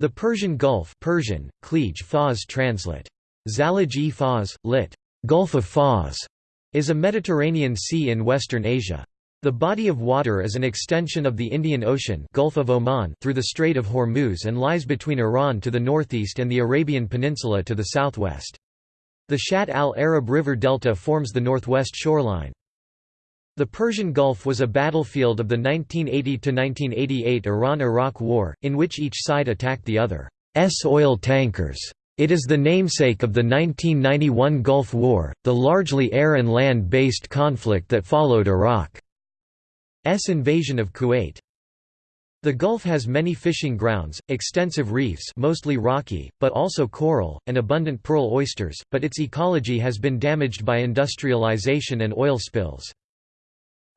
The Persian Gulf Persian, Klij Fars translate. Fars, lit. Gulf of Fars, is a Mediterranean sea in western Asia. The body of water is an extension of the Indian Ocean Gulf of Oman through the Strait of Hormuz and lies between Iran to the northeast and the Arabian Peninsula to the southwest. The Shatt al-Arab River delta forms the northwest shoreline. The Persian Gulf was a battlefield of the 1980–1988 Iran–Iraq War, in which each side attacked the other's oil tankers. It is the namesake of the 1991 Gulf War, the largely air and land-based conflict that followed Iraq's invasion of Kuwait. The Gulf has many fishing grounds, extensive reefs mostly rocky, but also coral, and abundant pearl oysters, but its ecology has been damaged by industrialization and oil spills.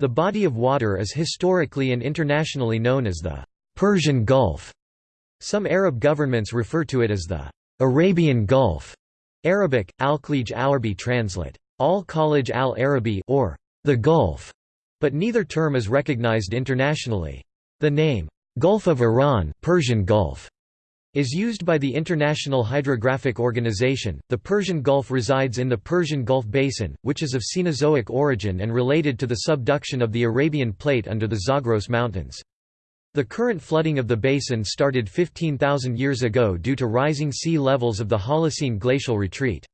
The body of water is historically and internationally known as the Persian Gulf. Some Arab governments refer to it as the Arabian Gulf. Arabic, Al-Khalij Arabi translate. Al-Khalij al-Arabi or the Gulf, but neither term is recognized internationally. The name, Gulf of Iran Persian Gulf, is used by the International Hydrographic Organization. The Persian Gulf resides in the Persian Gulf Basin, which is of Cenozoic origin and related to the subduction of the Arabian Plate under the Zagros Mountains. The current flooding of the basin started 15,000 years ago due to rising sea levels of the Holocene glacial retreat.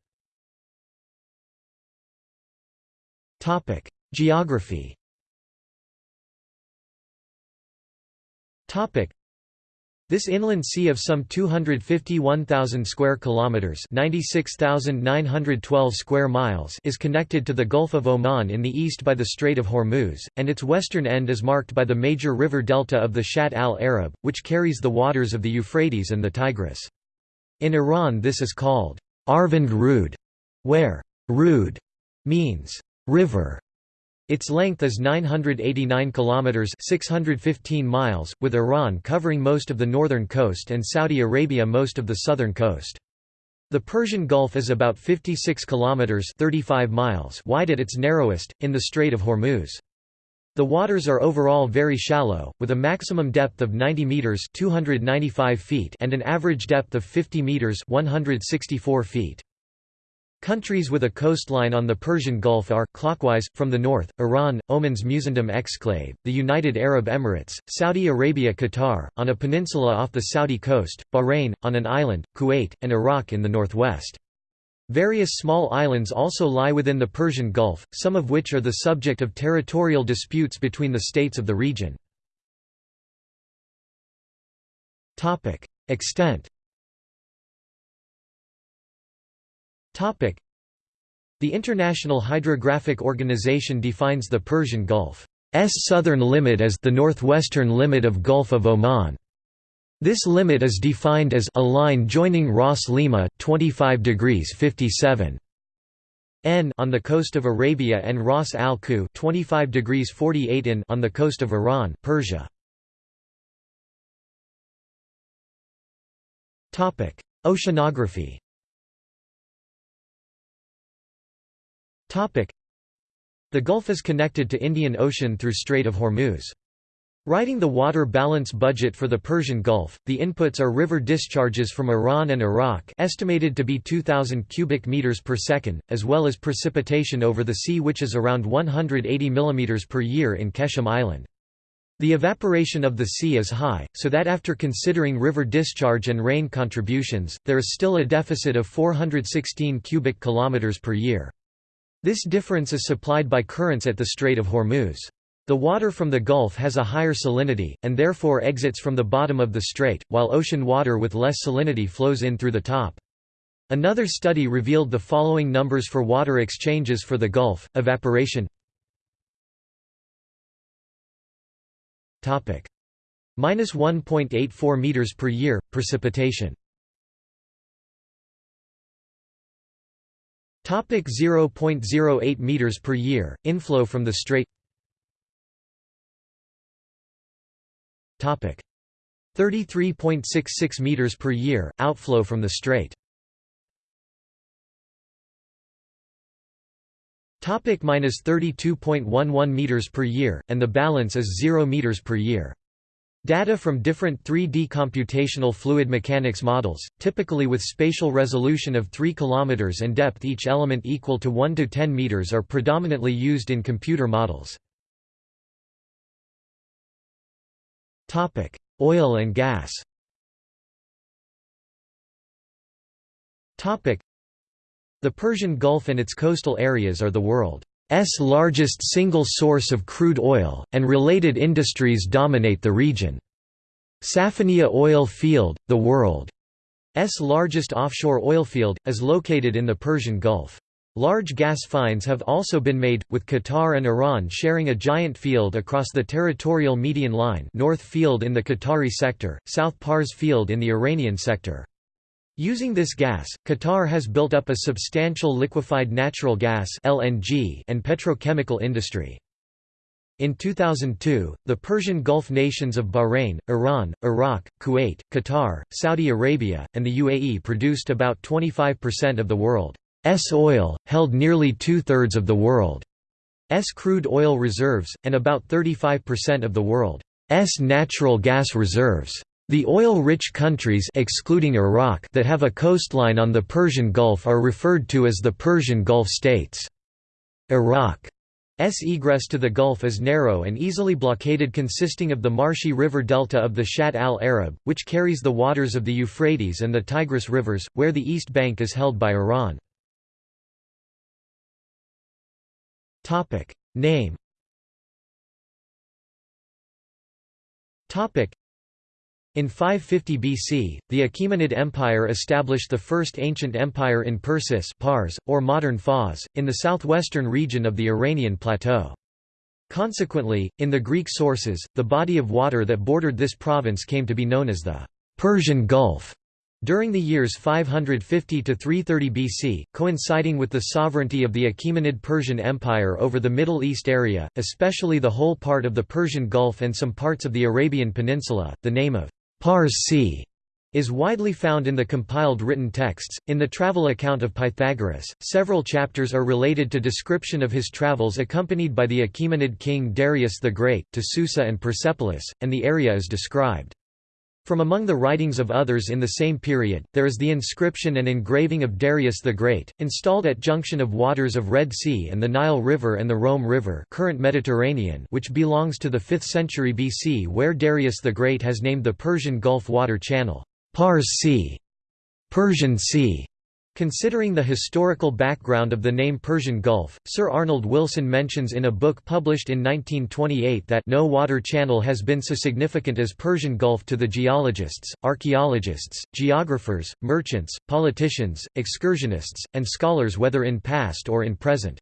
Geography this inland sea of some 251,000 square kilometers, 96,912 square miles, is connected to the Gulf of Oman in the east by the Strait of Hormuz, and its western end is marked by the major river delta of the Shatt al-Arab, which carries the waters of the Euphrates and the Tigris. In Iran this is called Arvand Rud, where Rud means river its length is 989 kilometers (615 miles), with Iran covering most of the northern coast and Saudi Arabia most of the southern coast. The Persian Gulf is about 56 kilometers (35 miles) wide at its narrowest in the Strait of Hormuz. The waters are overall very shallow, with a maximum depth of 90 meters (295 feet) and an average depth of 50 meters (164 feet). Countries with a coastline on the Persian Gulf are, clockwise, from the north, Iran, Oman's Musandam exclave, the United Arab Emirates, Saudi Arabia Qatar, on a peninsula off the Saudi coast, Bahrain, on an island, Kuwait, and Iraq in the northwest. Various small islands also lie within the Persian Gulf, some of which are the subject of territorial disputes between the states of the region. Extent The International Hydrographic Organization defines the Persian Gulf's southern limit as the northwestern limit of Gulf of Oman. This limit is defined as a line joining Ras Limah 25 degrees 57 n on the coast of Arabia and Ras al Kuh 25 degrees 48 in on the coast of Iran, Persia. Topic: Oceanography. The Gulf is connected to Indian Ocean through Strait of Hormuz. Writing the water balance budget for the Persian Gulf, the inputs are river discharges from Iran and Iraq estimated to be 2,000 cubic meters per second, as well as precipitation over the sea which is around 180 mm per year in Qeshm Island. The evaporation of the sea is high, so that after considering river discharge and rain contributions, there is still a deficit of 416 cubic kilometers per year. This difference is supplied by currents at the Strait of Hormuz. The water from the Gulf has a higher salinity, and therefore exits from the bottom of the strait, while ocean water with less salinity flows in through the top. Another study revealed the following numbers for water exchanges for the Gulf, evaporation minus 1.84 meters per year, precipitation Topic 0.08 meters per year inflow from the strait. Topic 33.66 meters per year outflow from the strait. Topic minus 32.11 meters per year and the balance is 0 meters per year Data from different 3D computational fluid mechanics models, typically with spatial resolution of 3 km and depth each element equal to 1 to 10 meters are predominantly used in computer models. Oil and gas The Persian Gulf and its coastal areas are the world's largest single source of crude oil, and related industries dominate the region. Safaniya oil field, the world's largest offshore oil field, is located in the Persian Gulf. Large gas finds have also been made, with Qatar and Iran sharing a giant field across the territorial median line North Field in the Qatari sector, South Pars Field in the Iranian sector. Using this gas, Qatar has built up a substantial liquefied natural gas (LNG) and petrochemical industry. In 2002, the Persian Gulf nations of Bahrain, Iran, Iraq, Kuwait, Qatar, Saudi Arabia, and the UAE produced about 25% of the world's oil, held nearly two-thirds of the world's crude oil reserves, and about 35% of the world's natural gas reserves. The oil-rich countries excluding Iraq that have a coastline on the Persian Gulf are referred to as the Persian Gulf states. Iraq's egress to the Gulf is narrow and easily blockaded consisting of the marshy river delta of the Shatt al-Arab, which carries the waters of the Euphrates and the Tigris rivers, where the east bank is held by Iran. Name in 550 BC, the Achaemenid Empire established the first ancient empire in Persis Pars, or modern Fars, in the southwestern region of the Iranian plateau. Consequently, in the Greek sources, the body of water that bordered this province came to be known as the Persian Gulf. During the years 550 to 330 BC, coinciding with the sovereignty of the Achaemenid Persian Empire over the Middle East area, especially the whole part of the Persian Gulf and some parts of the Arabian Peninsula, the name of Pars Sea is widely found in the compiled written texts. In the travel account of Pythagoras, several chapters are related to description of his travels accompanied by the Achaemenid king Darius the Great to Susa and Persepolis, and the area is described. From among the writings of others in the same period, there is the inscription and engraving of Darius the Great, installed at junction of waters of Red Sea and the Nile River and the Rome River current Mediterranean which belongs to the 5th century BC where Darius the Great has named the Persian Gulf water channel, Pars Sea, Persian Sea, Considering the historical background of the name Persian Gulf, Sir Arnold Wilson mentions in a book published in 1928 that no water channel has been so significant as Persian Gulf to the geologists, archaeologists, geographers, merchants, politicians, excursionists, and scholars whether in past or in present.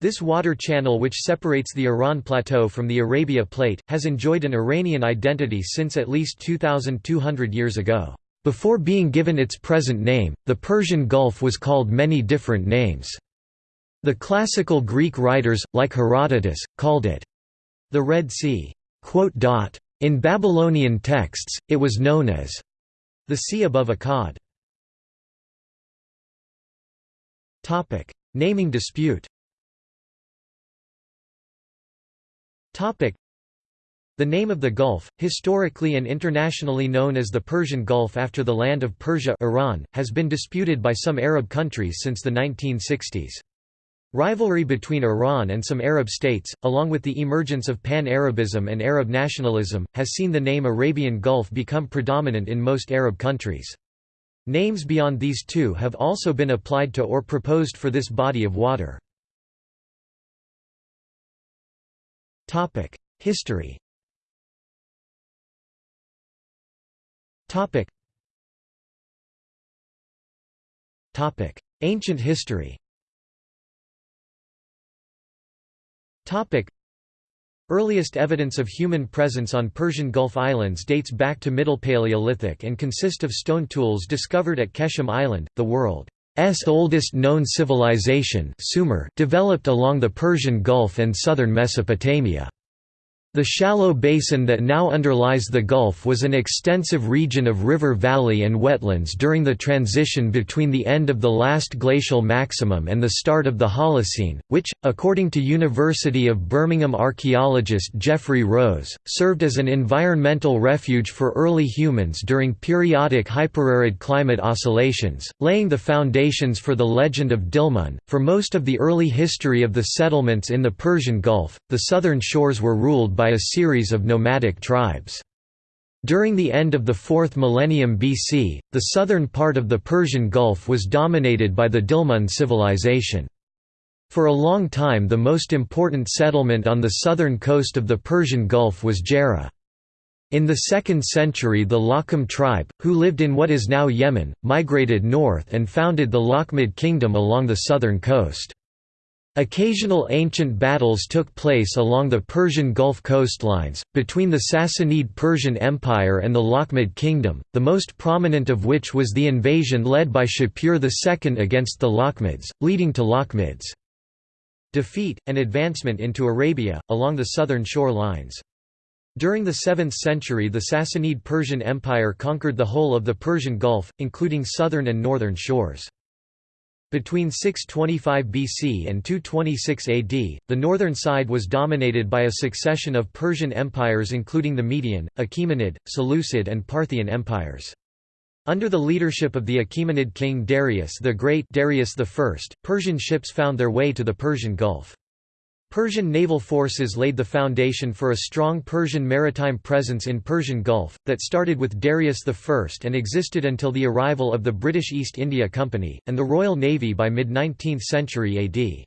This water channel which separates the Iran Plateau from the Arabia Plate, has enjoyed an Iranian identity since at least 2,200 years ago. Before being given its present name, the Persian Gulf was called many different names. The classical Greek writers, like Herodotus, called it the Red Sea. In Babylonian texts, it was known as the sea above Akkad. Naming dispute the name of the Gulf, historically and internationally known as the Persian Gulf after the land of Persia Iran, has been disputed by some Arab countries since the 1960s. Rivalry between Iran and some Arab states, along with the emergence of pan-Arabism and Arab nationalism, has seen the name Arabian Gulf become predominant in most Arab countries. Names beyond these two have also been applied to or proposed for this body of water. History Topic. Topic: Ancient history. Topic: Earliest evidence of human presence on Persian Gulf Islands dates back to Middle Paleolithic and consist of stone tools discovered at Qeshm Island, the world's oldest known civilization Sumer developed along the Persian Gulf and southern Mesopotamia. The shallow basin that now underlies the Gulf was an extensive region of river valley and wetlands during the transition between the end of the last glacial maximum and the start of the Holocene, which, according to University of Birmingham archaeologist Jeffrey Rose, served as an environmental refuge for early humans during periodic hyperarid climate oscillations, laying the foundations for the legend of Dilmun. For most of the early history of the settlements in the Persian Gulf, the southern shores were ruled by a series of nomadic tribes. During the end of the 4th millennium BC, the southern part of the Persian Gulf was dominated by the Dilmun civilization. For a long time the most important settlement on the southern coast of the Persian Gulf was Jera. In the 2nd century the Lakham tribe, who lived in what is now Yemen, migrated north and founded the Lakhmid kingdom along the southern coast. Occasional ancient battles took place along the Persian Gulf coastlines, between the Sassanid Persian Empire and the Lakhmid kingdom, the most prominent of which was the invasion led by Shapur II against the Lakhmids, leading to Lakhmids' defeat, and advancement into Arabia, along the southern shore lines. During the 7th century the Sassanid Persian Empire conquered the whole of the Persian Gulf, including southern and northern shores. Between 625 BC and 226 AD, the northern side was dominated by a succession of Persian empires including the Median, Achaemenid, Seleucid and Parthian empires. Under the leadership of the Achaemenid king Darius the Great Darius I, Persian ships found their way to the Persian Gulf. Persian naval forces laid the foundation for a strong Persian maritime presence in Persian Gulf, that started with Darius I and existed until the arrival of the British East India Company, and the Royal Navy by mid-19th century AD.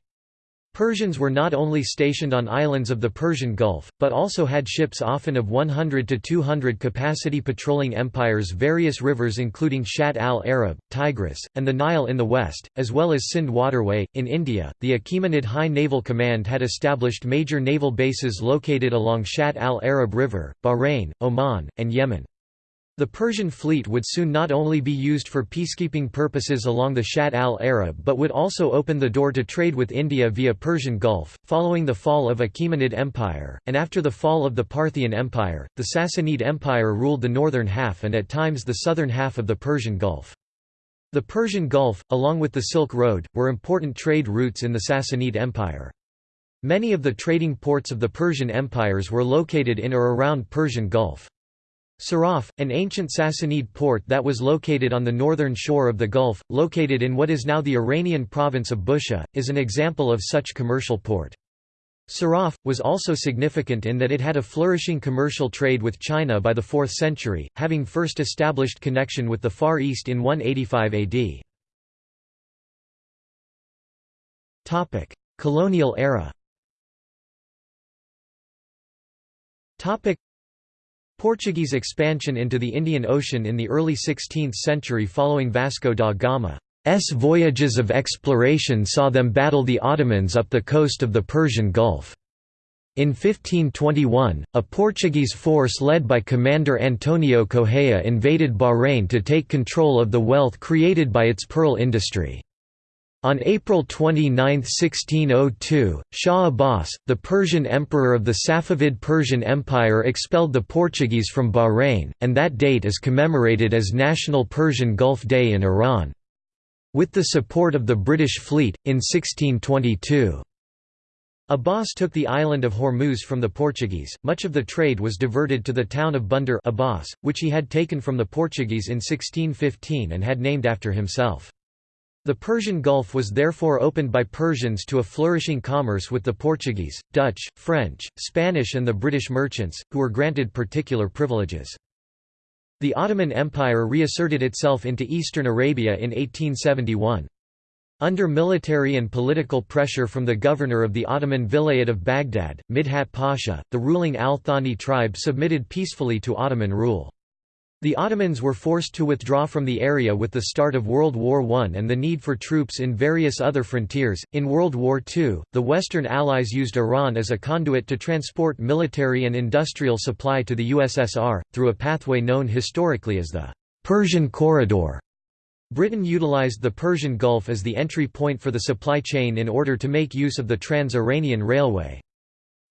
Persians were not only stationed on islands of the Persian Gulf, but also had ships often of 100 to 200 capacity patrolling empires various rivers including Shatt al-Arab, Tigris, and the Nile in the west, as well as Sindh waterway. In India, the Achaemenid High Naval Command had established major naval bases located along Shatt al-Arab River, Bahrain, Oman, and Yemen. The Persian fleet would soon not only be used for peacekeeping purposes along the Shatt al-Arab but would also open the door to trade with India via Persian Gulf. Following the fall of Achaemenid Empire, and after the fall of the Parthian Empire, the Sassanid Empire ruled the northern half and at times the southern half of the Persian Gulf. The Persian Gulf, along with the Silk Road, were important trade routes in the Sassanid Empire. Many of the trading ports of the Persian empires were located in or around Persian Gulf. Siraf, an ancient Sassanid port that was located on the northern shore of the Gulf, located in what is now the Iranian province of Bushehr, is an example of such commercial port. Siraf, was also significant in that it had a flourishing commercial trade with China by the 4th century, having first established connection with the Far East in 185 AD. Colonial era Portuguese expansion into the Indian Ocean in the early 16th century following Vasco da Gama's voyages of exploration saw them battle the Ottomans up the coast of the Persian Gulf. In 1521, a Portuguese force led by Commander Antonio Correia invaded Bahrain to take control of the wealth created by its pearl industry. On April 29, 1602, Shah Abbas, the Persian emperor of the Safavid Persian Empire expelled the Portuguese from Bahrain, and that date is commemorated as National Persian Gulf Day in Iran. With the support of the British fleet, in 1622. Abbas took the island of Hormuz from the Portuguese. Much of the trade was diverted to the town of Bandar Abbas, which he had taken from the Portuguese in 1615 and had named after himself. The Persian Gulf was therefore opened by Persians to a flourishing commerce with the Portuguese, Dutch, French, Spanish and the British merchants, who were granted particular privileges. The Ottoman Empire reasserted itself into eastern Arabia in 1871. Under military and political pressure from the governor of the Ottoman Vilayet of Baghdad, Midhat Pasha, the ruling Al-Thani tribe submitted peacefully to Ottoman rule. The Ottomans were forced to withdraw from the area with the start of World War I and the need for troops in various other frontiers. In World War II, the Western Allies used Iran as a conduit to transport military and industrial supply to the USSR, through a pathway known historically as the Persian Corridor. Britain utilized the Persian Gulf as the entry point for the supply chain in order to make use of the Trans-Iranian Railway.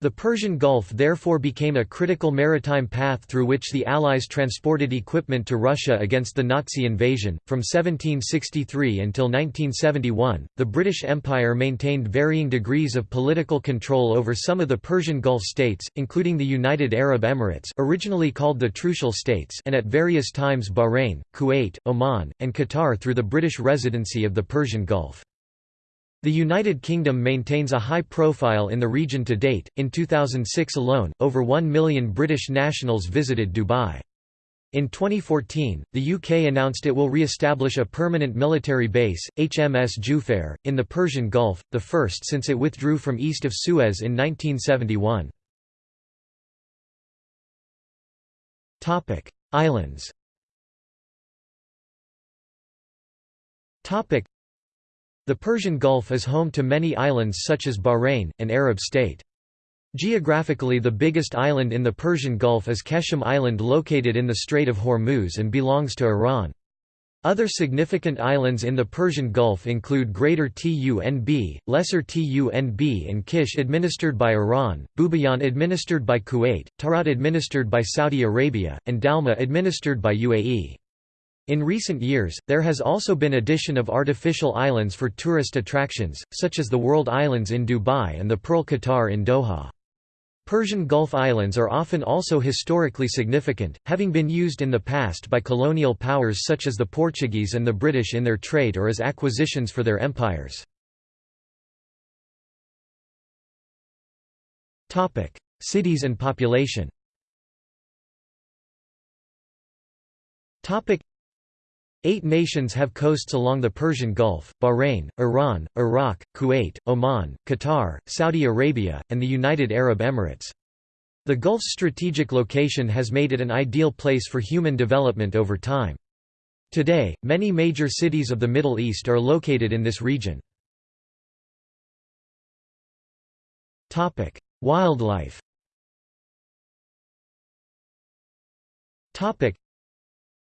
The Persian Gulf therefore became a critical maritime path through which the Allies transported equipment to Russia against the Nazi invasion. From 1763 until 1971, the British Empire maintained varying degrees of political control over some of the Persian Gulf states, including the United Arab Emirates, originally called the Trucial States, and at various times Bahrain, Kuwait, Oman, and Qatar through the British Residency of the Persian Gulf. The United Kingdom maintains a high profile in the region to date. In 2006 alone, over 1 million British nationals visited Dubai. In 2014, the UK announced it will re-establish a permanent military base, HMS Jufair, in the Persian Gulf, the first since it withdrew from east of Suez in 1971. Islands the Persian Gulf is home to many islands such as Bahrain, an Arab state. Geographically the biggest island in the Persian Gulf is Qeshm Island located in the Strait of Hormuz and belongs to Iran. Other significant islands in the Persian Gulf include Greater Tunb, Lesser Tunb and Kish administered by Iran, Bubiyan administered by Kuwait, Tarout administered by Saudi Arabia, and Dalma administered by UAE. In recent years, there has also been addition of artificial islands for tourist attractions, such as the World Islands in Dubai and the Pearl Qatar in Doha. Persian Gulf Islands are often also historically significant, having been used in the past by colonial powers such as the Portuguese and the British in their trade or as acquisitions for their empires. Cities and population Eight nations have coasts along the Persian Gulf, Bahrain, Iran, Iraq, Kuwait, Oman, Qatar, Saudi Arabia, and the United Arab Emirates. The Gulf's strategic location has made it an ideal place for human development over time. Today, many major cities of the Middle East are located in this region. Wildlife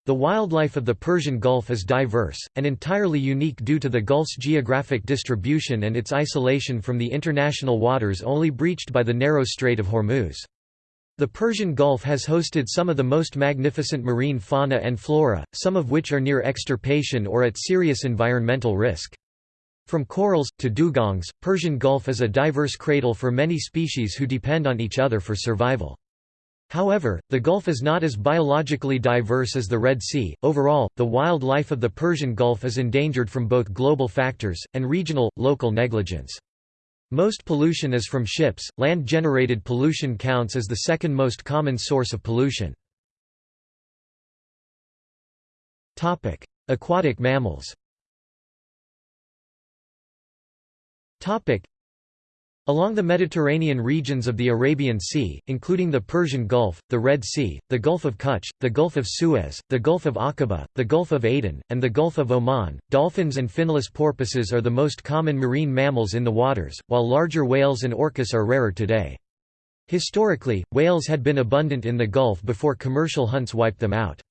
the wildlife of the Persian Gulf is diverse, and entirely unique due to the Gulf's geographic distribution and its isolation from the international waters only breached by the narrow Strait of Hormuz. The Persian Gulf has hosted some of the most magnificent marine fauna and flora, some of which are near extirpation or at serious environmental risk. From corals, to dugongs, Persian Gulf is a diverse cradle for many species who depend on each other for survival. However, the Gulf is not as biologically diverse as the Red Sea. Overall, the wildlife of the Persian Gulf is endangered from both global factors and regional, local negligence. Most pollution is from ships. Land generated pollution counts as the second most common source of pollution. Topic: Aquatic mammals. Topic: Along the Mediterranean regions of the Arabian Sea, including the Persian Gulf, the Red Sea, the Gulf of Kutch, the Gulf of Suez, the Gulf of Aqaba, the Gulf of Aden, and the Gulf of Oman, dolphins and finless porpoises are the most common marine mammals in the waters, while larger whales and orcas are rarer today. Historically, whales had been abundant in the Gulf before commercial hunts wiped them out.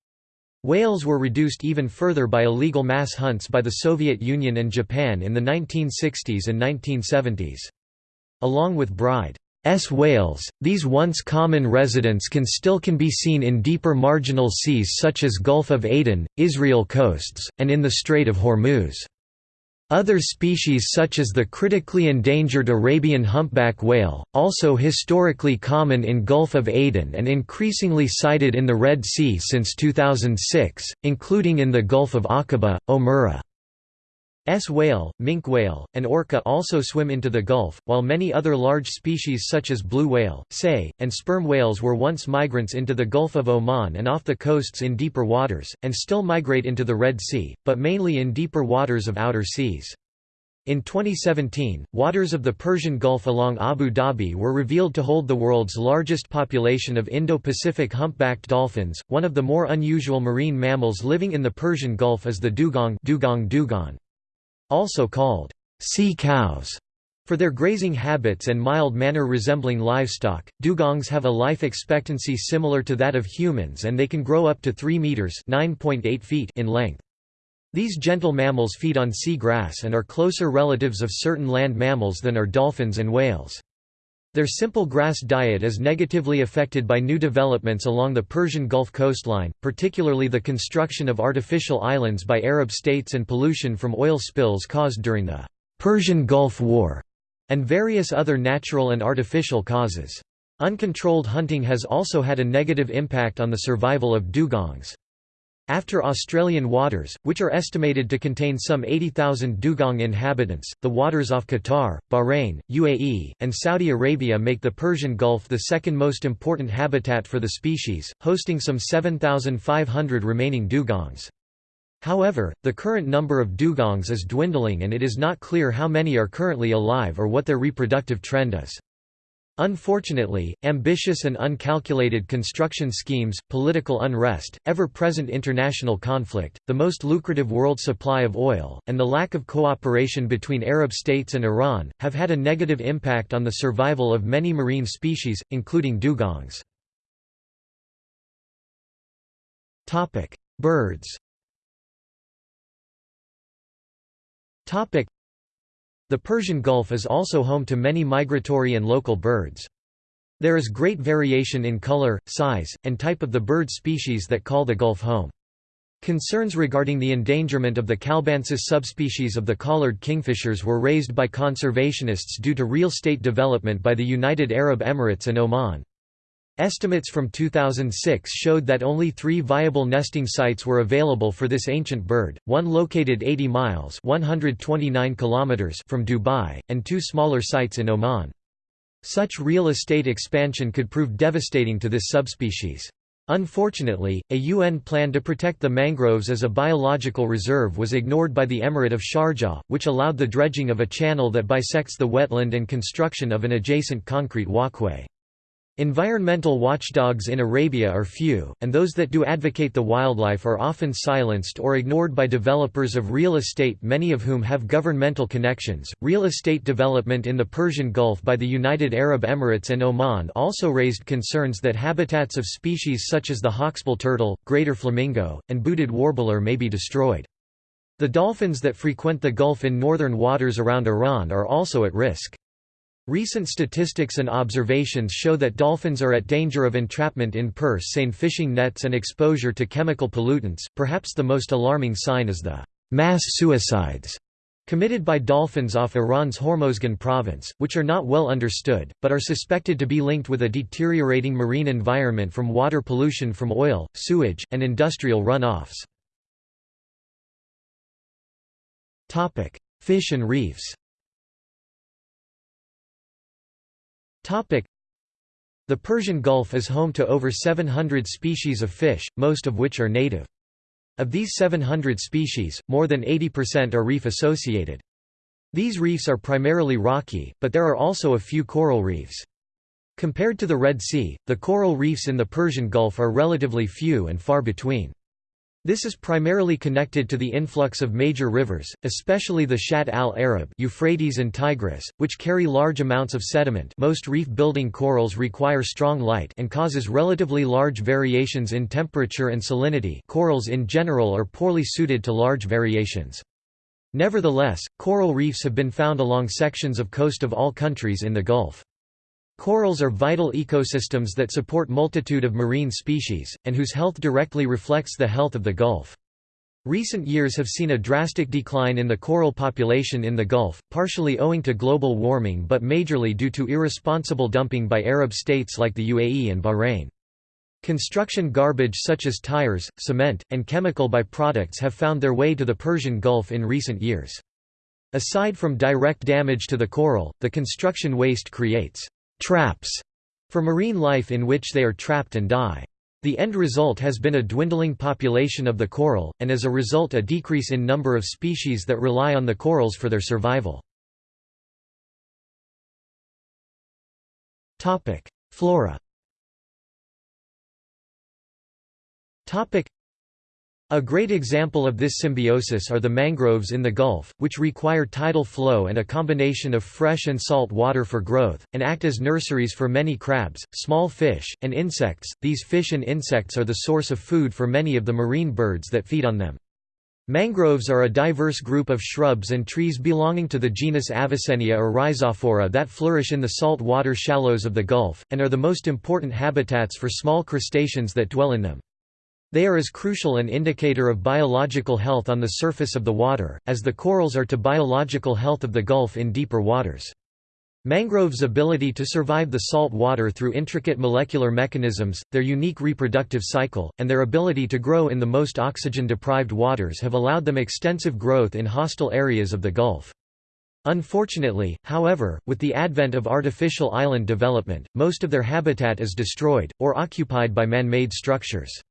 Whales were reduced even further by illegal mass hunts by the Soviet Union and Japan in the 1960s and 1970s. Along with Bryde's whales, these once common residents can still can be seen in deeper marginal seas such as Gulf of Aden, Israel coasts, and in the Strait of Hormuz. Other species such as the critically endangered Arabian humpback whale, also historically common in Gulf of Aden and increasingly sighted in the Red Sea since 2006, including in the Gulf of Aqaba, Omura. S whale, minke whale, and orca also swim into the Gulf, while many other large species such as blue whale, sei, and sperm whales were once migrants into the Gulf of Oman and off the coasts in deeper waters, and still migrate into the Red Sea, but mainly in deeper waters of outer seas. In 2017, waters of the Persian Gulf along Abu Dhabi were revealed to hold the world's largest population of Indo-Pacific humpbacked dolphins. One of the more unusual marine mammals living in the Persian Gulf is the dugong, dugong dugong also called sea cows. For their grazing habits and mild manner resembling livestock, dugongs have a life expectancy similar to that of humans and they can grow up to 3 meters (9.8 feet) in length. These gentle mammals feed on sea grass and are closer relatives of certain land mammals than are dolphins and whales. Their simple grass diet is negatively affected by new developments along the Persian Gulf coastline, particularly the construction of artificial islands by Arab states and pollution from oil spills caused during the Persian Gulf War, and various other natural and artificial causes. Uncontrolled hunting has also had a negative impact on the survival of dugongs. After Australian waters, which are estimated to contain some 80,000 dugong inhabitants, the waters off Qatar, Bahrain, UAE, and Saudi Arabia make the Persian Gulf the second most important habitat for the species, hosting some 7,500 remaining dugongs. However, the current number of dugongs is dwindling and it is not clear how many are currently alive or what their reproductive trend is. Unfortunately, ambitious and uncalculated construction schemes, political unrest, ever-present international conflict, the most lucrative world supply of oil, and the lack of cooperation between Arab states and Iran, have had a negative impact on the survival of many marine species, including dugongs. Birds the Persian Gulf is also home to many migratory and local birds. There is great variation in color, size, and type of the bird species that call the Gulf home. Concerns regarding the endangerment of the kalbaensis subspecies of the collared kingfishers were raised by conservationists due to real estate development by the United Arab Emirates and Oman. Estimates from 2006 showed that only three viable nesting sites were available for this ancient bird, one located 80 miles 129 kilometers from Dubai, and two smaller sites in Oman. Such real estate expansion could prove devastating to this subspecies. Unfortunately, a UN plan to protect the mangroves as a biological reserve was ignored by the Emirate of Sharjah, which allowed the dredging of a channel that bisects the wetland and construction of an adjacent concrete walkway. Environmental watchdogs in Arabia are few, and those that do advocate the wildlife are often silenced or ignored by developers of real estate, many of whom have governmental connections. Real estate development in the Persian Gulf by the United Arab Emirates and Oman also raised concerns that habitats of species such as the hawksbill turtle, greater flamingo, and booted warbler may be destroyed. The dolphins that frequent the Gulf in northern waters around Iran are also at risk. Recent statistics and observations show that dolphins are at danger of entrapment in purse seine fishing nets and exposure to chemical pollutants. Perhaps the most alarming sign is the mass suicides committed by dolphins off Iran's Hormozgan province, which are not well understood, but are suspected to be linked with a deteriorating marine environment from water pollution from oil, sewage, and industrial runoffs. Fish and reefs The Persian Gulf is home to over 700 species of fish, most of which are native. Of these 700 species, more than 80% are reef-associated. These reefs are primarily rocky, but there are also a few coral reefs. Compared to the Red Sea, the coral reefs in the Persian Gulf are relatively few and far between. This is primarily connected to the influx of major rivers, especially the Shatt al-Arab Euphrates and Tigris, which carry large amounts of sediment most reef-building corals require strong light and causes relatively large variations in temperature and salinity corals in general are poorly suited to large variations. Nevertheless, coral reefs have been found along sections of coast of all countries in the Gulf. Corals are vital ecosystems that support multitude of marine species, and whose health directly reflects the health of the Gulf. Recent years have seen a drastic decline in the coral population in the Gulf, partially owing to global warming but majorly due to irresponsible dumping by Arab states like the UAE and Bahrain. Construction garbage such as tires, cement, and chemical byproducts have found their way to the Persian Gulf in recent years. Aside from direct damage to the coral, the construction waste creates traps for marine life in which they are trapped and die. The end result has been a dwindling population of the coral, and as a result a decrease in number of species that rely on the corals for their survival. Flora a great example of this symbiosis are the mangroves in the Gulf, which require tidal flow and a combination of fresh and salt water for growth, and act as nurseries for many crabs, small fish, and insects. These fish and insects are the source of food for many of the marine birds that feed on them. Mangroves are a diverse group of shrubs and trees belonging to the genus Avicennia or Rhizophora that flourish in the salt water shallows of the Gulf, and are the most important habitats for small crustaceans that dwell in them. They are as crucial an indicator of biological health on the surface of the water, as the corals are to biological health of the Gulf in deeper waters. Mangroves' ability to survive the salt water through intricate molecular mechanisms, their unique reproductive cycle, and their ability to grow in the most oxygen-deprived waters have allowed them extensive growth in hostile areas of the Gulf. Unfortunately, however, with the advent of artificial island development, most of their habitat is destroyed, or occupied by man-made structures.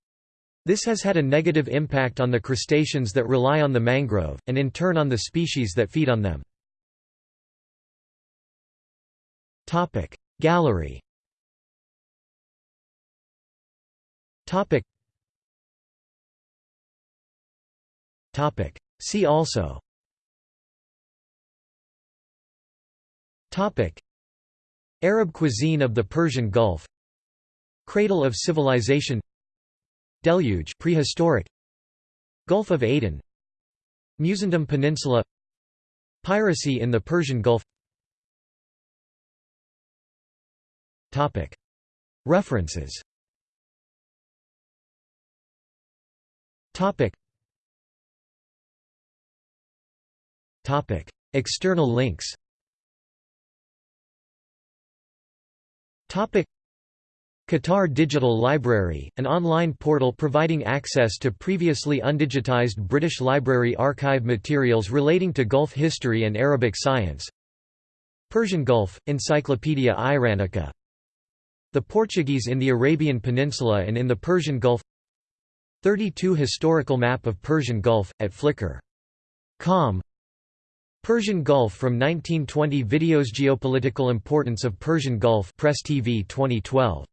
This has had a negative impact on the crustaceans that rely on the mangrove, and in turn on the species that feed on them. Gallery See also Arab cuisine of the Persian Gulf Cradle of civilization Deluge prehistoric. Gulf of Aden. Musandam Peninsula. Piracy in the Persian Gulf. Topic. References. Topic. Topic. External links Qatar Digital Library, an online portal providing access to previously undigitized British Library archive materials relating to Gulf history and Arabic science. Persian Gulf, Encyclopaedia Iranica. The Portuguese in the Arabian Peninsula and in the Persian Gulf. 32 Historical map of Persian Gulf, at Flickr.com Persian Gulf from 1920 Videos Geopolitical importance of Persian Gulf Press TV 2012